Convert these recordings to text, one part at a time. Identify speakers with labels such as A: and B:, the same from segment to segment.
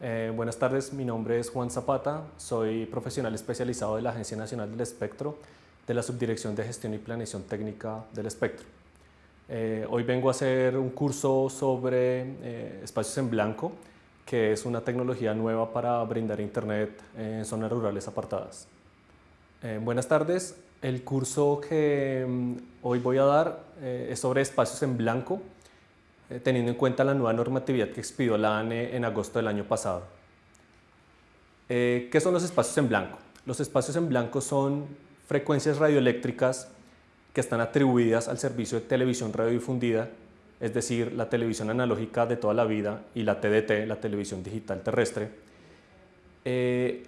A: Eh, buenas tardes, mi nombre es Juan Zapata, soy profesional especializado de la Agencia Nacional del Espectro, de la Subdirección de Gestión y Planeación Técnica del Espectro. Eh, hoy vengo a hacer un curso sobre eh, espacios en blanco, que es una tecnología nueva para brindar internet en zonas rurales apartadas. buenas tardes, el curso que mm, hoy voy a dar es sobre espacios en blanco, teniendo en cuenta la nueva normatividad que expidió la ANE en agosto del año pasado. Eh, ¿Qué son los espacios en blanco? Los espacios en blanco son frecuencias radioeléctricas que están atribuidas al servicio de televisión radiodifundida, es decir, la televisión analógica de toda la vida y la TDT, la televisión digital terrestre. Eh,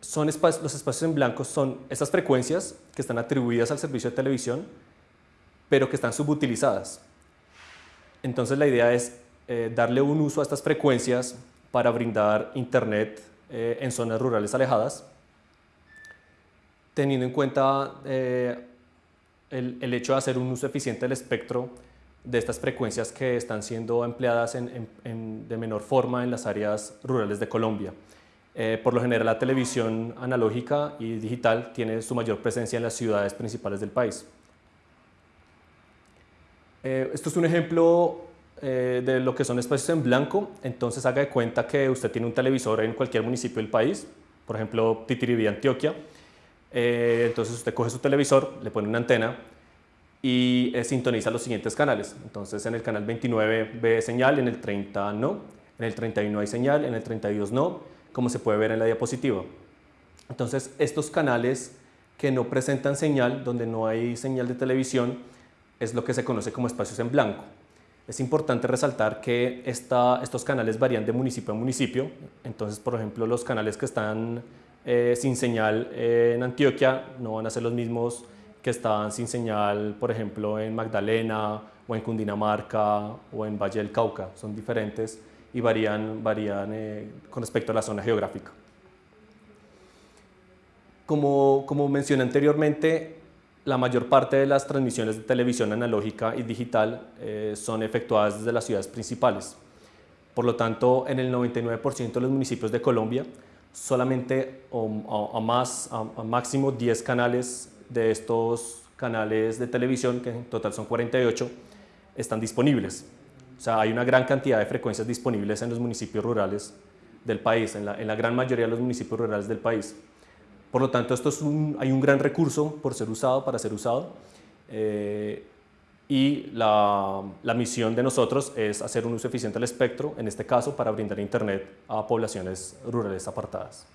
A: son los espacios en blanco son esas frecuencias que están atribuidas al servicio de televisión, pero que están subutilizadas. Entonces la idea es eh, darle un uso a estas frecuencias para brindar internet eh, en zonas rurales alejadas, teniendo en cuenta eh, el, hecho de hacer un uso eficiente del espectro de estas frecuencias que están siendo empleadas de menor forma en las áreas rurales de Colombia. por lo general la televisión analógica y digital tiene su mayor presencia en las ciudades principales del país. Eh, esto es un ejemplo eh, de lo que son espacios en blanco, entonces haga de cuenta que usted tiene un televisor en cualquier municipio del país, por ejemplo Titiribí, Antioquia, eh, entonces usted coge su televisor, le pone una antena y sintoniza los siguientes canales, entonces en el canal 29 ve señal, en el 30 no, en el 31 hay señal, en el 32 no, como se puede ver en la diapositiva. Entonces estos canales que no presentan señal, donde no hay señal de televisión, es lo que se conoce como espacios en blanco. Es importante resaltar que estos canales varían de municipio a municipio, entonces por ejemplo los canales que están eh, sin señal en Antioquia no van a ser los mismos que están sin señal por ejemplo en Magdalena o en Cundinamarca o en Valle del Cauca, son diferentes y varían, varían eh, con respecto a la zona geográfica. Como, como mencioné anteriormente, la mayor parte de las transmisiones de televisión analógica y digital eh, son efectuadas desde las ciudades principales. Por lo tanto, en el 99% de los municipios de Colombia, solamente a, más, máximo 10 canales de estos canales de televisión, que en total son 48, están disponibles. O sea, hay una gran cantidad de frecuencias disponibles en los municipios rurales del país, en la gran mayoría de los municipios rurales del país. Por lo tanto, esto es un, hay un gran recurso por ser usado, para ser usado. Eh, y la, la, misión de nosotros es hacer un uso eficiente del espectro, en este caso para brindar internet a poblaciones rurales apartadas.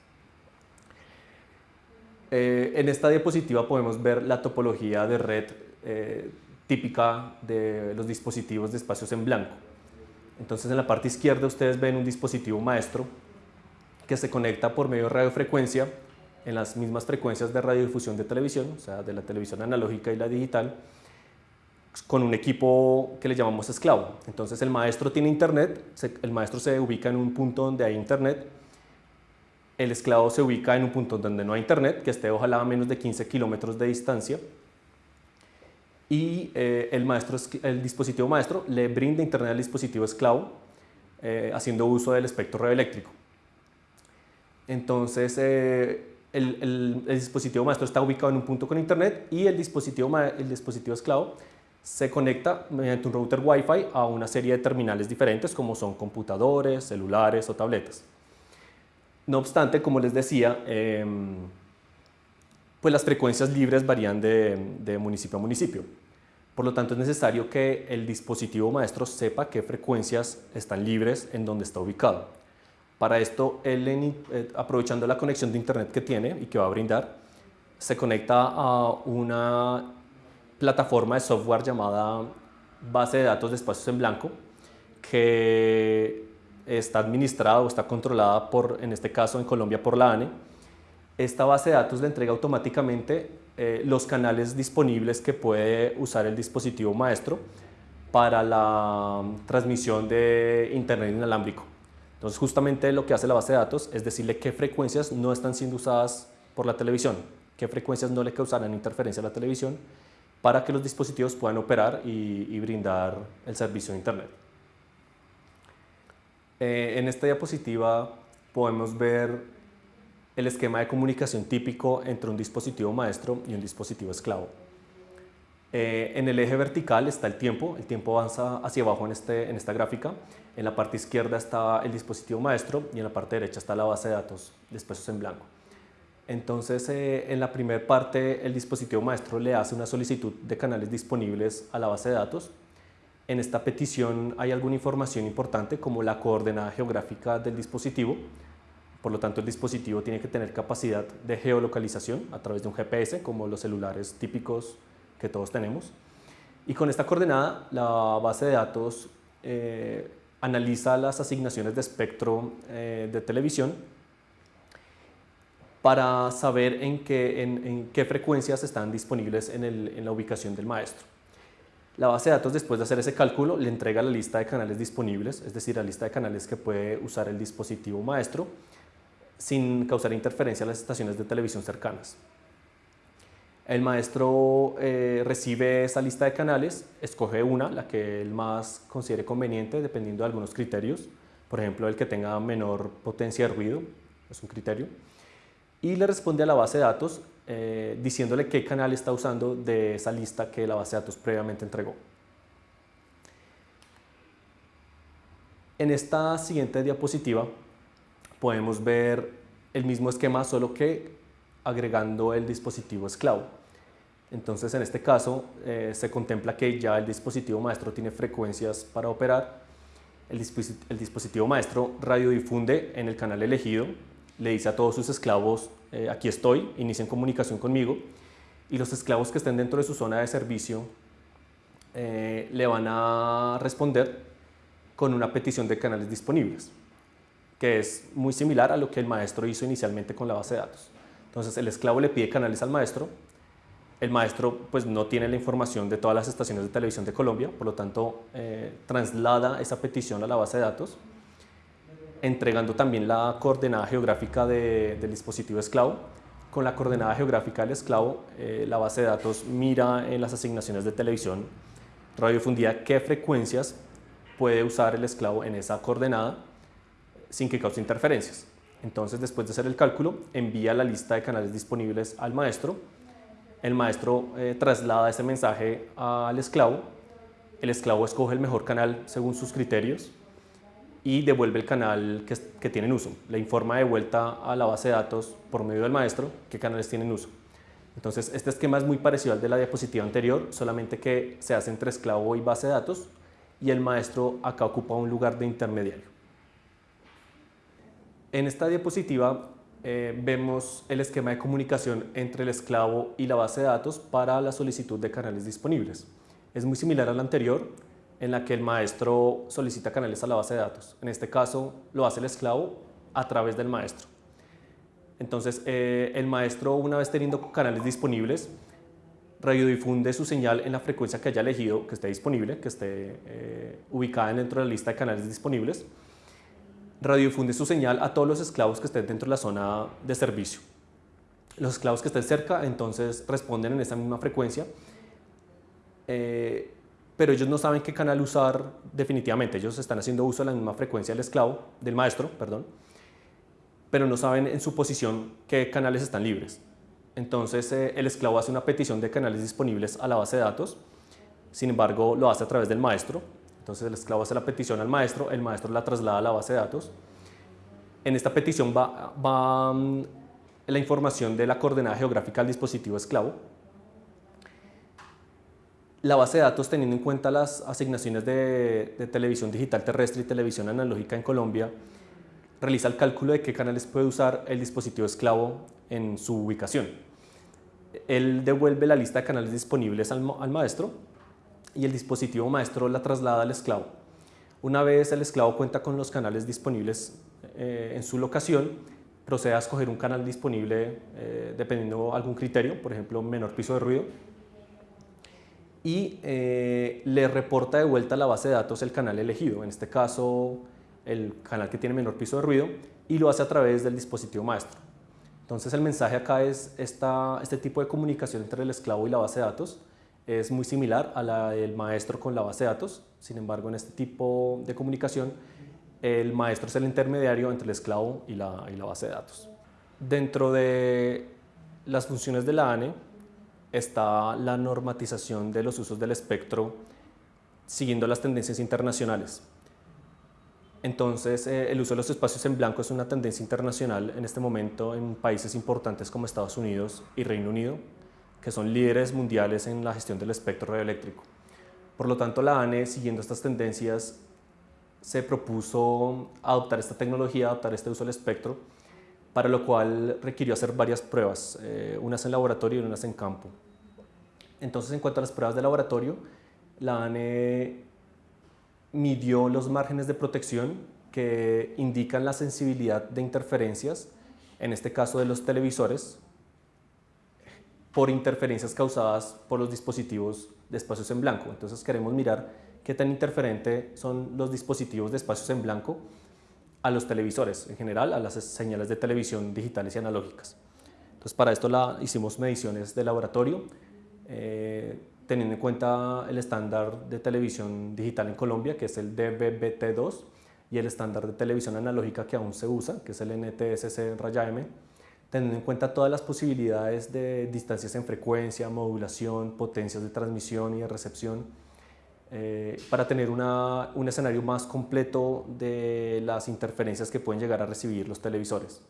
A: Eh, en esta diapositiva podemos ver la topología de red eh, típica de los dispositivos de espacios en blanco. Entonces en la parte izquierda ustedes ven un dispositivo maestro que se conecta por medio de radiofrecuencia en las mismas frecuencias de radiodifusión de televisión, o sea, de la televisión analógica y la digital, con un equipo que le llamamos esclavo. Entonces el maestro tiene internet, el maestro se ubica en un punto donde hay internet, el esclavo se ubica en un punto donde no hay internet, que esté ojalá a menos de 15 kilómetros de distancia, y eh, el, maestro, el dispositivo maestro le brinda internet al dispositivo esclavo, eh, haciendo uso del espectro radioeléctrico. Entonces, eh, el, dispositivo maestro está ubicado en un punto con internet y el dispositivo, el dispositivo esclavo se conecta mediante un router Wi-Fi a una serie de terminales diferentes como son computadores, celulares o tabletas. No obstante, como les decía, em, pues las frecuencias libres varían de, de municipio a municipio. Por lo tanto, es necesario que el dispositivo maestro sepa qué frecuencias están libres en donde está ubicado. Para esto, él, eh, aprovechando la conexión de internet que tiene y que va a brindar, se conecta a una plataforma de software llamada base de datos de espacios en blanco que está administrada o está controlada por, en este caso en Colombia, por la ANE. Esta base de datos le entrega automáticamente eh, los canales disponibles que puede usar el dispositivo maestro para la transmisión de internet inalámbrico. Entonces justamente lo que hace la base de datos es decirle qué frecuencias no están siendo usadas por la televisión, qué frecuencias no le causarán interferencia a la televisión para que los dispositivos puedan operar y, brindar el servicio de internet. Eh, en esta diapositiva podemos ver el esquema de comunicación típico entre un dispositivo maestro y un dispositivo esclavo. Eh, en el eje vertical está el tiempo, el tiempo avanza hacia abajo en, este, en esta gráfica. En la parte izquierda está el dispositivo maestro y en la parte derecha está la base de datos después en blanco. Entonces, eh, en la primera parte, el dispositivo maestro le hace una solicitud de canales disponibles a la base de datos. En esta petición hay alguna información importante como la coordenada geográfica del dispositivo. Por lo tanto, el dispositivo tiene que tener capacidad de geolocalización a través de un GPS, como los celulares típicos que todos tenemos. Y con esta coordenada, la base de datos eh, analiza las asignaciones de espectro eh, de televisión para saber en qué, en, qué frecuencias están disponibles en, en, la ubicación del maestro. La base de datos, después de hacer ese cálculo, le entrega la lista de canales disponibles, es decir, la lista de canales que puede usar el dispositivo maestro, sin causar interferencia a las estaciones de televisión cercanas. El maestro eh, recibe esa lista de canales, escoge una, la que él más considere conveniente, dependiendo de algunos criterios. Por ejemplo, el que tenga menor potencia de ruido, es un criterio. Y le responde a la base de datos eh, diciéndole qué canal está usando de esa lista que la base de datos previamente entregó. En esta siguiente diapositiva podemos ver el mismo esquema, solo que agregando el dispositivo esclavo. Entonces, en este caso, eh, se contempla que ya el dispositivo maestro tiene frecuencias para operar. El, dispositivo maestro radiodifunde en el canal elegido, le dice a todos sus esclavos, eh, aquí estoy, inicien comunicación conmigo, y los esclavos que estén dentro de su zona de servicio eh, le van a responder con una petición de canales disponibles, que es muy similar a lo que el maestro hizo inicialmente con la base de datos. Entonces, el esclavo le pide canales al maestro, el maestro pues, no tiene la información de todas las estaciones de televisión de Colombia, por lo tanto eh, traslada esa petición a la base de datos, entregando también la coordenada geográfica del dispositivo esclavo. Con la coordenada geográfica del esclavo, eh, la base de datos mira en las asignaciones de televisión radiofundida qué frecuencias puede usar el esclavo en esa coordenada sin que cause interferencias. Entonces, después de hacer el cálculo, envía la lista de canales disponibles al maestro el maestro eh, traslada ese mensaje al esclavo, el esclavo escoge el mejor canal según sus criterios y devuelve el canal que, que tiene uso. Le informa de vuelta a la base de datos por medio del maestro qué canales tienen uso. Entonces, este esquema es muy parecido al de la diapositiva anterior, solamente que se hace entre esclavo y base de datos y el maestro acá ocupa un lugar de intermediario. En esta diapositiva eh, vemos el esquema de comunicación entre el esclavo y la base de datos para la solicitud de canales disponibles. Es muy similar al anterior, en la que el maestro solicita canales a la base de datos. En este caso, lo hace el esclavo a través del maestro. Entonces, eh, el maestro, una vez teniendo canales disponibles, radiodifunde su señal en la frecuencia que haya elegido, que esté disponible, que esté eh, ubicada dentro de la lista de canales disponibles, radiodifunde su señal a todos los esclavos que estén dentro de la zona de servicio. Los esclavos que estén cerca entonces responden en esa misma frecuencia, eh, pero ellos no saben qué canal usar definitivamente. Ellos están haciendo uso de la misma frecuencia del esclavo, del maestro, perdón, pero no saben en su posición qué canales están libres. Entonces eh, el esclavo hace una petición de canales disponibles a la base de datos, sin embargo lo hace a través del maestro, entonces el esclavo hace la petición al maestro, el maestro la traslada a la base de datos. En esta petición va, mm, la información de la coordenada geográfica al dispositivo esclavo. La base de datos, teniendo en cuenta las asignaciones de, de televisión digital terrestre y televisión analógica en Colombia, realiza el cálculo de qué canales puede usar el dispositivo esclavo en su ubicación. Él devuelve la lista de canales disponibles al, al maestro y el dispositivo maestro la traslada al esclavo. Una vez el esclavo cuenta con los canales disponibles eh, en su locación, procede a escoger un canal disponible eh, dependiendo algún criterio, por ejemplo, menor piso de ruido, y eh, le reporta de vuelta a la base de datos el canal elegido, en este caso el canal que tiene menor piso de ruido, y lo hace a través del dispositivo maestro. Entonces el mensaje acá es esta, este tipo de comunicación entre el esclavo y la base de datos, es muy similar a la del maestro con la base de datos, sin embargo en este tipo de comunicación el maestro es el intermediario entre el esclavo y la, y la base de datos. Dentro de las funciones de la ANE está la normatización de los usos del espectro siguiendo las tendencias internacionales. Entonces, eh, el uso de los espacios en blanco es una tendencia internacional en este momento en países importantes como Estados Unidos y Reino Unido, que son líderes mundiales en la gestión del espectro radioeléctrico. Por lo tanto, la ANE, siguiendo estas tendencias, se propuso adoptar esta tecnología, adoptar este uso del espectro, para lo cual requirió hacer varias pruebas, eh, unas en laboratorio y unas en campo. Entonces, en cuanto a las pruebas de laboratorio, la ANE midió los márgenes de protección que indican la sensibilidad de interferencias, en este caso de los televisores, por interferencias causadas por los dispositivos de espacios en blanco. Entonces queremos mirar qué tan interferente son los dispositivos de espacios en blanco a los televisores, en general a las señales de televisión digitales y analógicas. Entonces para esto hicimos mediciones de laboratorio, eh, teniendo en cuenta el estándar de televisión digital en Colombia, que es el DVB-T2, y el estándar de televisión analógica que aún se usa, que es el NTSC raya M, teniendo en cuenta todas las posibilidades de distancias en frecuencia, modulación, potencias de transmisión y de recepción, eh, para tener un escenario más completo de las interferencias que pueden llegar a recibir los televisores.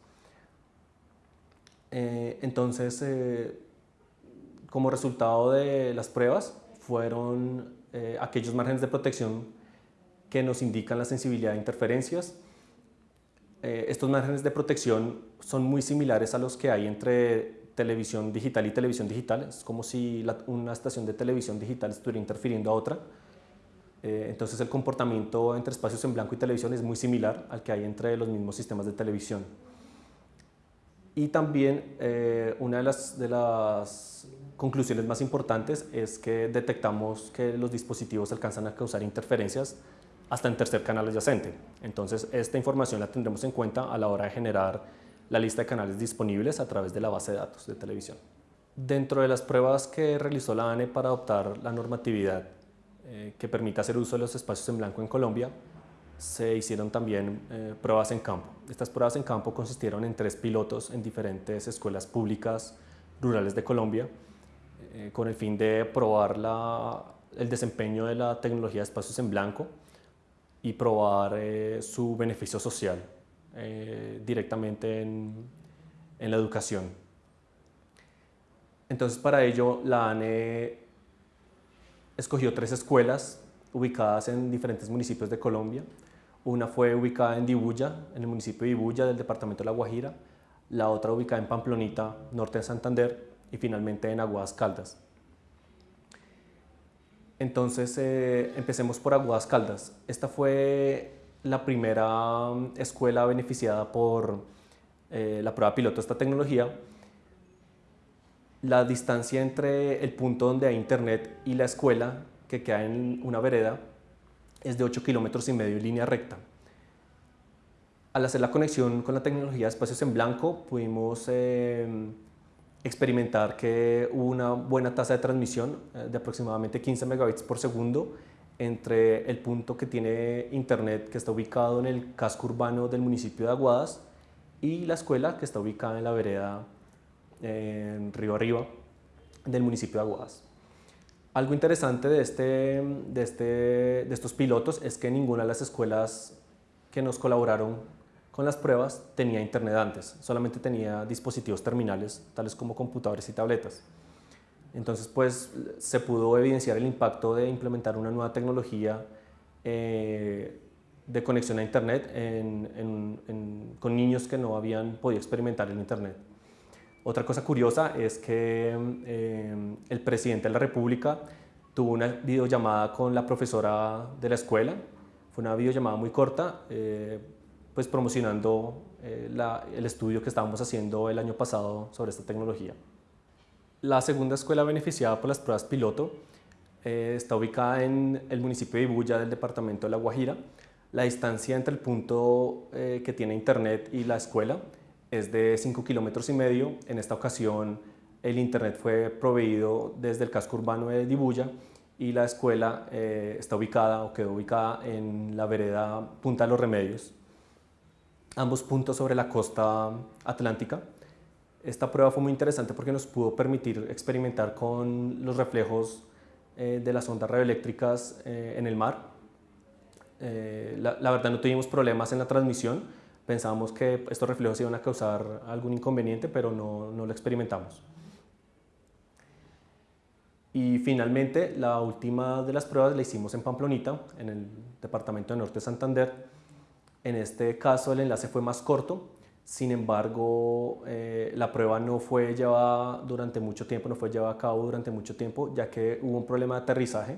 A: Eh, entonces, eh, como resultado de las pruebas fueron eh, aquellos márgenes de protección que nos indican la sensibilidad de interferencias. Eh, estos márgenes de protección son muy similares a los que hay entre televisión digital y televisión digital. Es como si una estación de televisión digital estuviera interfiriendo a otra. Eh, entonces el comportamiento entre espacios en blanco y televisión es muy similar al que hay entre los mismos sistemas de televisión. Y también una de las, de las conclusiones más importantes es que detectamos que los dispositivos alcanzan a causar interferencias hasta en tercer canal adyacente. Entonces, esta información la tendremos en cuenta a la hora de generar la lista de canales disponibles a través de la base de datos de televisión. Dentro de las pruebas que realizó la ANE para adoptar la normatividad eh, que permite hacer uso de los espacios en blanco en Colombia, se hicieron también eh, pruebas en campo. Estas pruebas en campo consistieron en tres pilotos en diferentes escuelas públicas rurales de Colombia, eh, con el fin de probar el desempeño de la tecnología de espacios en blanco y probar eh, su beneficio social eh, directamente en, la educación. Entonces para ello la ANE escogió tres escuelas ubicadas en diferentes municipios de Colombia. Una fue ubicada en Dibuya, en el municipio de Dibuya del departamento de La Guajira, la otra ubicada en Pamplonita, norte de Santander, y finalmente en Aguadas Caldas. Entonces eh, empecemos por Aguadas Caldas. Esta fue la primera mm, escuela beneficiada por eh, la prueba piloto de esta tecnología. La distancia entre el punto donde hay internet y la escuela, que queda en una vereda, es de 8 kilómetros y medio en línea recta. Al hacer la conexión con la tecnología de espacios en blanco, pudimos eh, experimentar que hubo una buena tasa de transmisión eh, de aproximadamente 15 megabits por segundo entre el punto que tiene internet que está ubicado en el casco urbano del municipio de Aguadas y la escuela que está ubicada en la vereda en Río Arriba del municipio de Aguadas. Algo interesante de, este, de, este, de estos pilotos es que ninguna de las escuelas que nos colaboraron con las pruebas tenía internet antes, solamente tenía dispositivos terminales, tales como computadores y tabletas. Entonces, pues, se pudo evidenciar el impacto de implementar una nueva tecnología eh, de conexión a internet con niños que no habían podido experimentar el internet. Otra cosa curiosa es que eh, el presidente de la República tuvo una videollamada con la profesora de la escuela, fue una videollamada muy corta, eh, pues promocionando eh, el estudio que estábamos haciendo el año pasado sobre esta tecnología. La segunda escuela beneficiada por las pruebas piloto eh, está ubicada en el municipio de Ibuya del departamento de La Guajira. La distancia entre el punto eh, que tiene internet y la escuela es de 5 kilómetros y medio. En esta ocasión el internet fue proveído desde el casco urbano de Dibuya y la escuela está ubicada o quedó ubicada en la vereda Punta de los Remedios, ambos puntos sobre la costa atlántica. Esta prueba fue muy interesante porque nos pudo permitir experimentar con los reflejos eh, de las ondas radioeléctricas eh, en el mar. La, la, verdad no tuvimos problemas en la transmisión, pensábamos que estos reflejos iban a causar algún inconveniente, pero no, no lo experimentamos. Y finalmente, la última de las pruebas la hicimos en Pamplonita, en el departamento de Norte de Santander. En este caso el enlace fue más corto, sin embargo eh, la prueba no fue llevada durante mucho tiempo, no fue llevada a cabo durante mucho tiempo, ya que hubo un problema de aterrizaje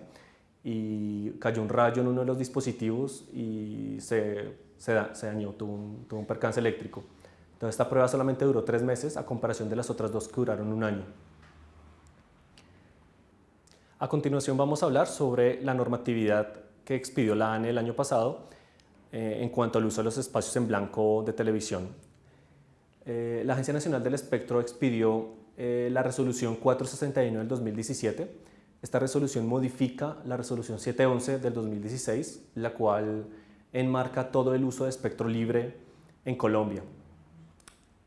A: y cayó un rayo en uno de los dispositivos y se, se, dañó, tuvo un, tuvo un percance eléctrico. Entonces esta prueba solamente duró tres meses a comparación de las otras dos que duraron un año. A continuación vamos a hablar sobre la normatividad que expidió la ANE el año pasado eh, en cuanto al uso de los espacios en blanco de televisión. Eh, la Agencia Nacional del Espectro expidió eh, la resolución 461 del 2017. Esta resolución modifica la resolución 711 del 2016, la cual enmarca todo el uso de espectro libre en Colombia.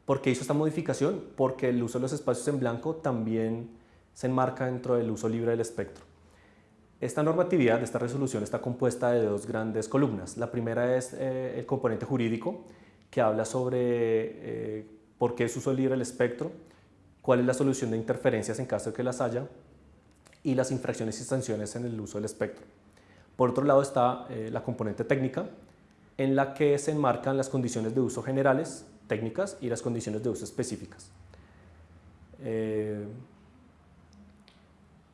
A: ¿Por qué hizo esta modificación? Porque el uso de los espacios en blanco también se enmarca dentro del uso libre del espectro. Esta normatividad, esta resolución está compuesta de dos grandes columnas. La primera es eh, el componente jurídico, que habla sobre eh, por qué es uso libre del espectro, cuál es la solución de interferencias en caso de que las haya y las infracciones y sanciones en el uso del espectro. Por otro lado está eh, la componente técnica, en la que se enmarcan las condiciones de uso generales, técnicas, y las condiciones de uso específicas.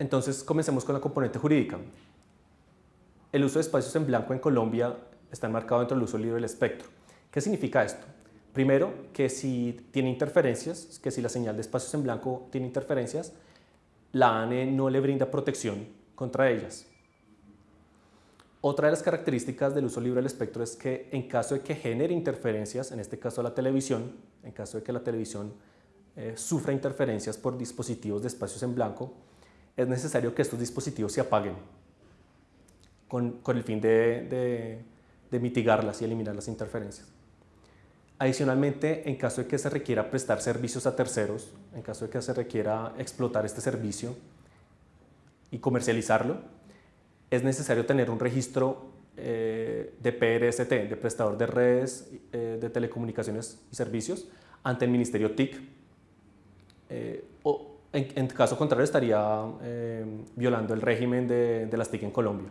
A: Entonces, comencemos con la componente jurídica. El uso de espacios en blanco en Colombia está enmarcado dentro del uso libre del espectro. ¿Qué significa esto? Primero, que si tiene interferencias, que si la señal de espacios en blanco tiene interferencias, la ANE no le brinda protección contra ellas. Otra de las características del uso libre del espectro es que en caso de que genere interferencias, en este caso la televisión, en caso de que la televisión eh, sufra interferencias por dispositivos de espacios en blanco, es necesario que estos dispositivos se apaguen con, el fin de, mitigarlas y eliminar las interferencias. Adicionalmente, en caso de que se requiera prestar servicios a terceros, en caso de que se requiera explotar este servicio y comercializarlo, es necesario tener un registro eh, de PRST, de prestador de redes eh, de telecomunicaciones y servicios, ante el Ministerio TIC. Eh, o, en, caso contrario estaría eh, violando el régimen de, las TIC en Colombia.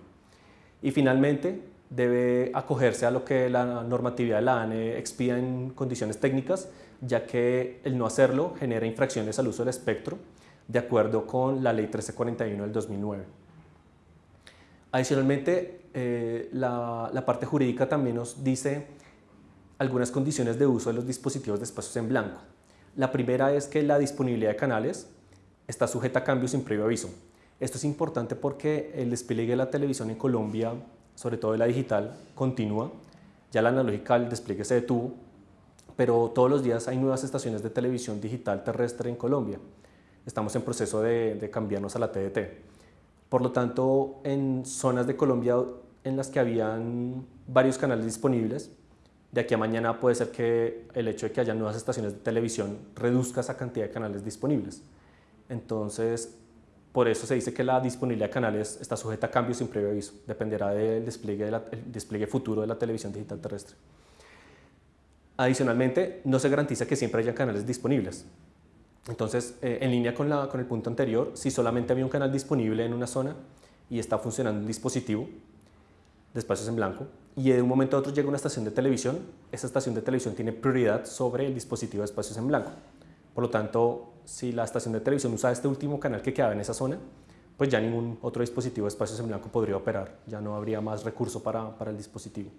A: Y finalmente debe acogerse a lo que la normatividad de la ANE expida en condiciones técnicas, ya que el no hacerlo genera infracciones al uso del espectro, de acuerdo con la Ley 1341 del 2009. Adicionalmente, eh, la, la parte jurídica también nos dice algunas condiciones de uso de los dispositivos de espacios en blanco. La primera es que la disponibilidad de canales está sujeta a cambios sin previo aviso. Esto es importante porque el despliegue de la televisión en Colombia, sobre todo de la digital, continúa. Ya la analógica, el despliegue se detuvo, pero todos los días hay nuevas estaciones de televisión digital terrestre en Colombia. Estamos en proceso de, cambiarnos a la TDT. Por lo tanto, en zonas de Colombia en las que habían varios canales disponibles, de aquí a mañana puede ser que el hecho de que haya nuevas estaciones de televisión reduzca esa cantidad de canales disponibles. Entonces, por eso se dice que la disponibilidad de canales está sujeta a cambios sin previo aviso. Dependerá del despliegue, futuro de la televisión digital terrestre. Adicionalmente, no se garantiza que siempre haya canales disponibles. Entonces, eh, en línea con, con el punto anterior, si solamente había un canal disponible en una zona y está funcionando un dispositivo de espacios en blanco, y de un momento a otro llega una estación de televisión, esa estación de televisión tiene prioridad sobre el dispositivo de espacios en blanco. Por lo tanto, si la estación de televisión usa este último canal que quedaba en esa zona, pues ya ningún otro dispositivo de espacios en blanco podría operar, ya no habría más recurso para, para el dispositivo.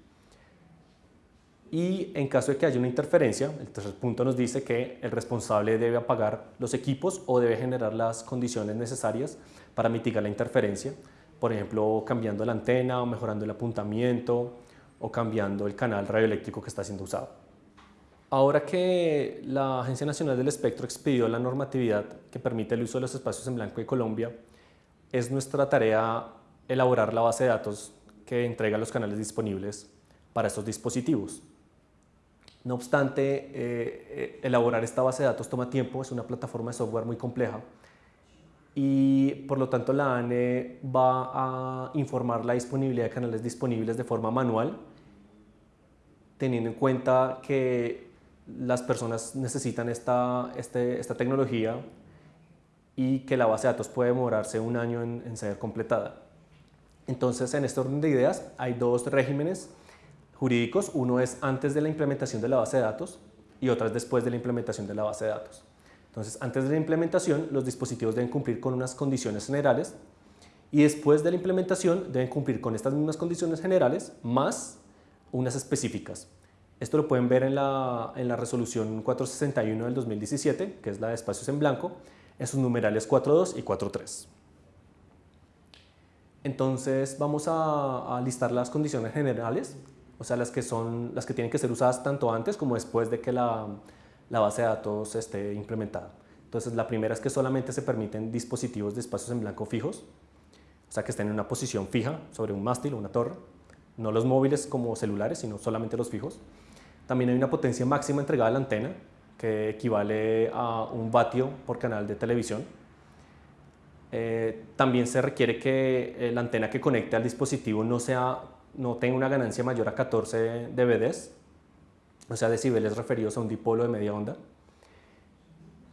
A: Y en caso de que haya una interferencia, el tercer punto nos dice que el responsable debe apagar los equipos o debe generar las condiciones necesarias para mitigar la interferencia, por ejemplo, cambiando la antena o mejorando el apuntamiento o cambiando el canal radioeléctrico que está siendo usado. Ahora que la Agencia Nacional del Espectro expidió la normatividad que permite el uso de los espacios en blanco de Colombia, es nuestra tarea elaborar la base de datos que entrega los canales disponibles para estos dispositivos. No obstante, eh, eh, elaborar esta base de datos toma tiempo, es una plataforma de software muy compleja y por lo tanto la ANE va a informar la disponibilidad de canales disponibles de forma manual, teniendo en cuenta que las personas necesitan esta, este, esta tecnología y que la base de datos puede demorarse un año en, en ser completada. Entonces, en este orden de ideas hay dos regímenes jurídicos. Uno es antes de la implementación de la base de datos y otra es después de la implementación de la base de datos. Entonces, antes de la implementación, los dispositivos deben cumplir con unas condiciones generales y después de la implementación deben cumplir con estas mismas condiciones generales más unas específicas. Esto lo pueden ver en la, en la resolución 461 del 2017, que es la de espacios en blanco, en sus numerales 4.2 y 4.3. Entonces vamos a, a, listar las condiciones generales o sea, las que, son, las que tienen que ser usadas tanto antes como después de que la, la base de datos esté implementada. Entonces, la primera es que solamente se permiten dispositivos de espacios en blanco fijos, o sea, que estén en una posición fija sobre un mástil o una torre, no los móviles como celulares, sino solamente los fijos. También hay una potencia máxima entregada a la antena, que equivale a un vatio por canal de televisión. Eh, también se requiere que eh, la antena que conecte al dispositivo no sea no tenga una ganancia mayor a 14 dBs, o sea, decibeles referidos a un dipolo de media onda.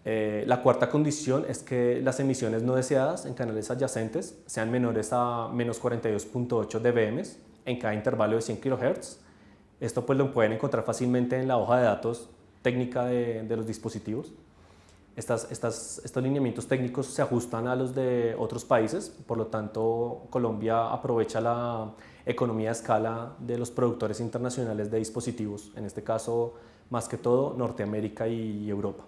A: Eh, la cuarta condición es que las emisiones no deseadas en canales adyacentes sean menores a menos 42.8 dBm en cada intervalo de 100 kHz. Esto pues lo pueden encontrar fácilmente en la hoja de datos técnica de, los dispositivos. Estos lineamientos técnicos se ajustan a los de otros países, por lo tanto Colombia aprovecha la economía de escala de los productores internacionales de dispositivos, en este caso más que todo Norteamérica y Europa.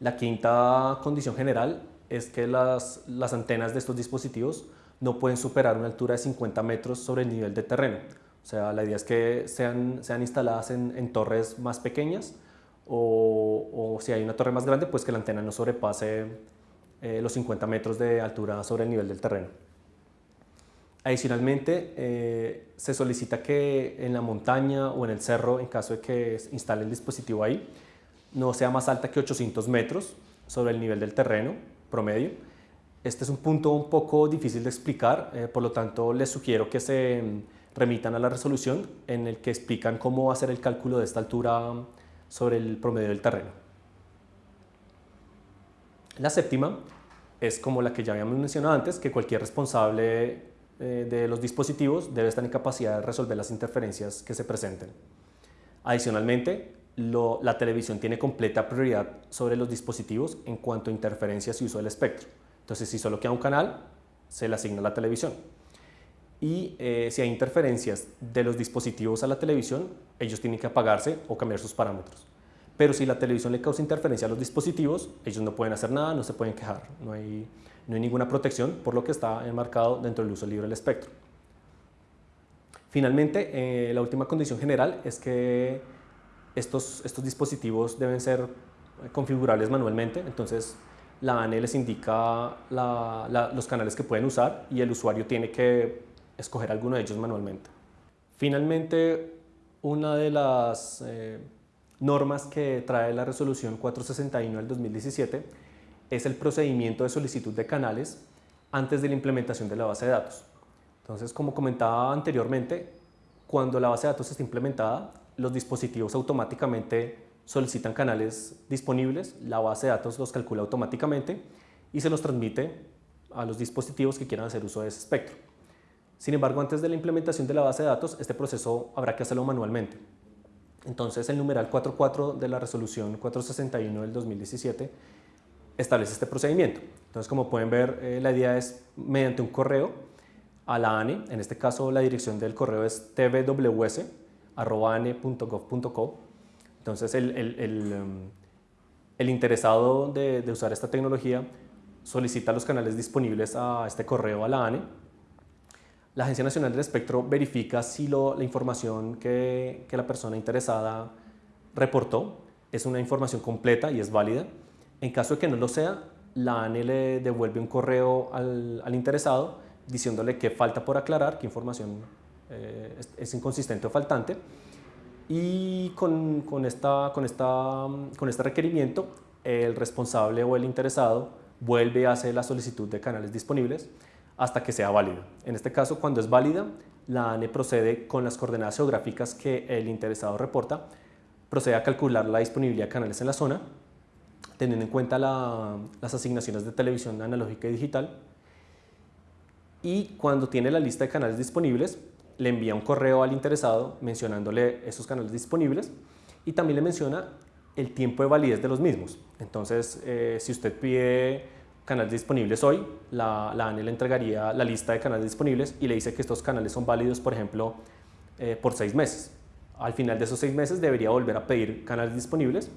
A: La quinta condición general es que las, las antenas de estos dispositivos no pueden superar una altura de 50 metros sobre el nivel de terreno. O sea, la idea es que sean, sean instaladas en, torres más pequeñas o, si hay una torre más grande, pues que la antena no sobrepase eh, los 50 metros de altura sobre el nivel del terreno. Adicionalmente, eh, se solicita que en la montaña o en el cerro, en caso de que instale el dispositivo ahí, no sea más alta que 800 metros sobre el nivel del terreno promedio. Este es un punto un poco difícil de explicar, eh, por lo tanto les sugiero que se remitan a la resolución en el que explican cómo hacer el cálculo de esta altura sobre el promedio del terreno. La séptima es como la que ya habíamos mencionado antes, que cualquier responsable eh, de los dispositivos debe estar en capacidad de resolver las interferencias que se presenten. Adicionalmente, la televisión tiene completa prioridad sobre los dispositivos en cuanto a interferencias y uso del espectro. Entonces, si solo queda un canal, se le asigna la televisión. Y eh, si hay interferencias de los dispositivos a la televisión, ellos tienen que apagarse o cambiar sus parámetros. Pero si la televisión le causa interferencia a los dispositivos, ellos no pueden hacer nada, no se pueden quejar, no hay, no hay ninguna protección, por lo que está enmarcado dentro del uso libre del espectro. Finalmente, eh, la última condición general es que estos, estos dispositivos deben ser configurables manualmente, entonces la ANE les indica los canales que pueden usar y el usuario tiene que escoger alguno de ellos manualmente. Finalmente, una de las eh, normas que trae la resolución 461 del 2017 es el procedimiento de solicitud de canales antes de la implementación de la base de datos. Entonces, como comentaba anteriormente, cuando la base de datos está implementada, los dispositivos automáticamente solicitan canales disponibles, la base de datos los calcula automáticamente y se los transmite a los dispositivos que quieran hacer uso de ese espectro. Sin embargo, antes de la implementación de la base de datos, este proceso habrá que hacerlo manualmente. Entonces, el numeral 4.4 de la resolución 461 del 2017 establece este procedimiento. Entonces, como pueden ver, eh, la idea es mediante un correo a la ANE, en este caso la dirección del correo es tvws.ane.gov.co. Entonces, um, el interesado de, de usar esta tecnología solicita los canales disponibles a este correo a la ANE la Agencia Nacional del Espectro verifica si lo, la información que, que, la persona interesada reportó es una información completa y es válida. En caso de que no lo sea, la ANE le devuelve un correo al, al interesado diciéndole qué falta por aclarar, qué información eh, es, es, inconsistente o faltante. Y con, con, esta, con, esta, con este requerimiento, el responsable o el interesado vuelve y hace la solicitud de canales disponibles hasta que sea válido. En este caso, cuando es válida, la ANE procede con las coordenadas geográficas que el interesado reporta, procede a calcular la disponibilidad de canales en la zona, teniendo en cuenta las asignaciones de televisión analógica y digital, y cuando tiene la lista de canales disponibles, le envía un correo al interesado mencionándole esos canales disponibles y también le menciona el tiempo de validez de los mismos. Entonces, eh, si usted pide canales disponibles hoy, la, la, ANE le entregaría la lista de canales disponibles y le dice que estos canales son válidos, por ejemplo, eh, por seis meses. Al final de esos seis meses debería volver a pedir canales disponibles.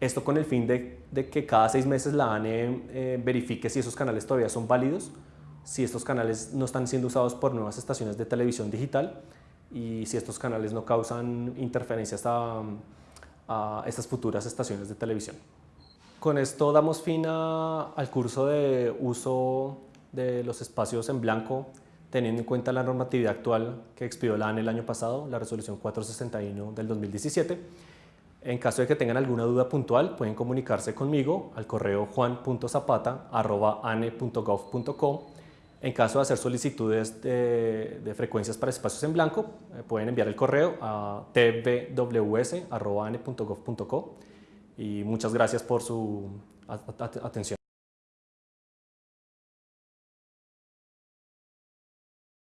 A: Esto con el fin de, de que cada seis meses la ANE eh, verifique si esos canales todavía son válidos, si estos canales no están siendo usados por nuevas estaciones de televisión digital y si estos canales no causan interferencias a, a estas futuras estaciones de televisión. Con esto damos fin al curso de uso de los espacios en blanco, teniendo en cuenta la normatividad actual que expidió la ANE el año pasado, la resolución 461 del 2017. En caso de que tengan alguna duda puntual, pueden comunicarse conmigo al correo juan.zapata.ane.gov.co. En caso de hacer solicitudes de, de frecuencias para espacios en blanco, eh, pueden enviar el correo a tvws.ane.gov.co y muchas gracias por su atención.